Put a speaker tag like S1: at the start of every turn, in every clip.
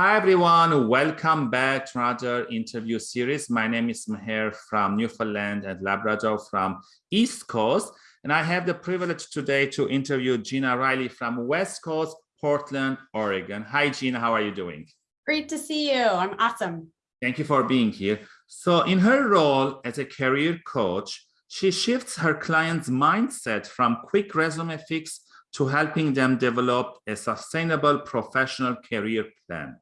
S1: Hi, everyone. Welcome back to another interview series. My name is Meher from Newfoundland and Labrador from East Coast. And I have the privilege today to interview Gina Riley from West Coast, Portland, Oregon. Hi, Gina. How are you doing?
S2: Great to see you. I'm awesome.
S1: Thank you for being here. So in her role as a career coach, she shifts her client's mindset from quick resume fix to helping them develop a sustainable professional career plan.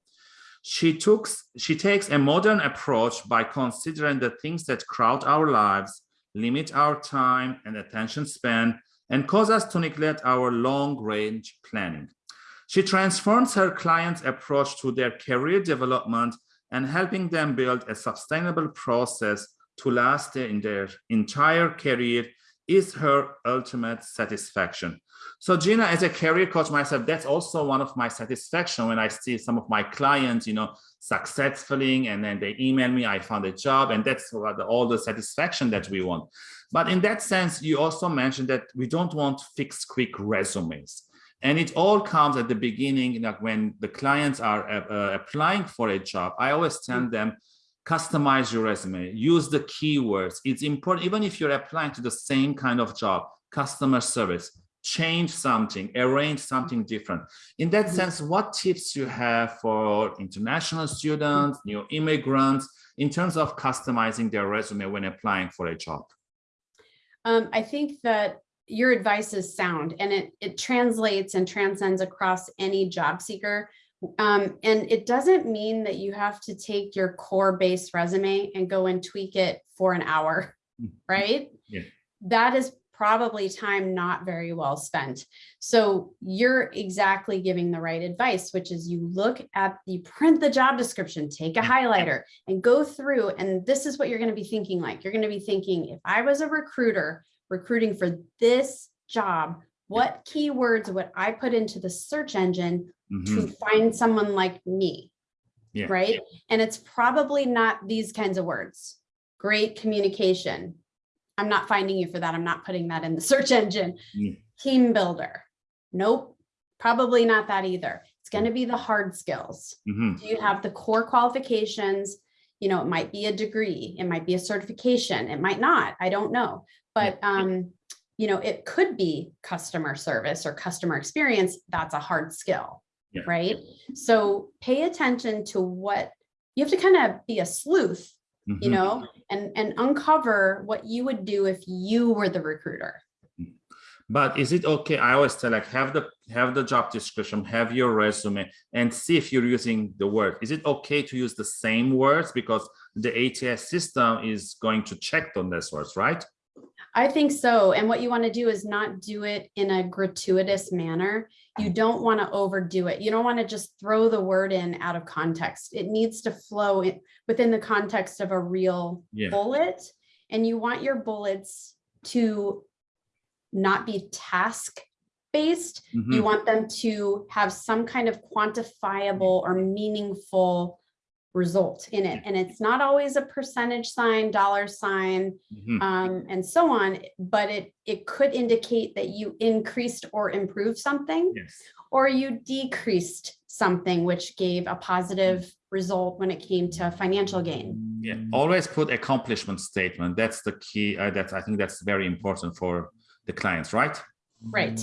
S1: She, took, she takes a modern approach by considering the things that crowd our lives, limit our time and attention span, and cause us to neglect our long-range planning. She transforms her clients' approach to their career development and helping them build a sustainable process to last in their entire career is her ultimate satisfaction. So Gina, as a career coach myself, that's also one of my satisfaction when I see some of my clients, you know, successfully and then they email me, I found a job and that's all the satisfaction that we want. But in that sense, you also mentioned that we don't want fixed quick resumes. And it all comes at the beginning, like when the clients are uh, uh applying for a job, I always tell mm. them, customize your resume, use the keywords. It's important, even if you're applying to the same kind of job, customer service, change something, arrange something different. In that mm-hmm. sense, what tips you have for international students, new immigrants, in terms of customizing their resume when applying for a job?
S2: Um, I think that your advice is sound and it, it translates and transcends across any job seeker. Um, and it doesn't mean that you have to take your core base resume and go and tweak it for an hour, mm-hmm. right? Yeah. That is probably time not very well spent. So you're exactly giving the right advice, which is you look at the print the job description, take a highlighter and go through. And this is what you're going to be thinking like. You're going to be thinking, if I was a recruiter recruiting for this job, what keywords would I put into the search engine mm -hmm. to mm-hmm. find someone like me? Yeah. Right. And it's probably not these kinds of words. Great communication, I'm not finding you for that. I'm not putting that in the search engine. Mm. Team builder. Nope. Probably not that either. It's going to be the hard skills. Mm -hmm. Do you have the core qualifications? You know, it might be a degree, it might be a certification, it might not, I don't know. But, um, you know, it could be customer service or customer experience. That's a hard skill, yeah. right? So pay attention to what you have to kind of be a sleuth mm -hmm. you mm-hmm. know, and, and uncover what you would do if you were the recruiter.
S1: But is it okay? I always tell like have the have the job description, have your resume, and see if you're using the word. Is it okay to use the same words because the ATS system is going to check on those words, right?
S2: I think so. And what you want to do is not do it in a gratuitous manner. You don't want to overdo it. You don't want to just throw the word in out of context. It needs to flow within the context of a real yeah. bullet. And you want your bullets to not be task based. Mm -hmm. You want them to have some kind of quantifiable or meaningful result in it. And it's not always a percentage sign, dollar sign, mm -hmm. um, and so on, but it, it could indicate that you increased or improved something, yes. or you decreased something which gave a positive result when it came to financial gain.
S1: Yeah, always put accomplishment statement. That's the key. Uh, that's I think that's very important for the clients, right?
S2: Right.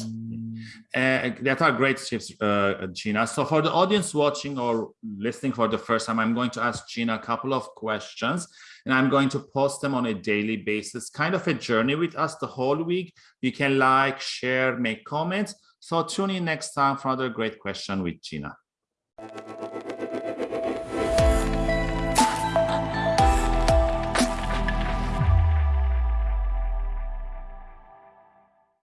S1: Uh, that are great tips, uh, Gina. So for the audience watching or listening for the first time, I'm going to ask Gina a couple of questions and I'm going to post them on a daily basis, kind of a journey with us the whole week. You can like, share, make comments. So tune in next time for another great question with Gina.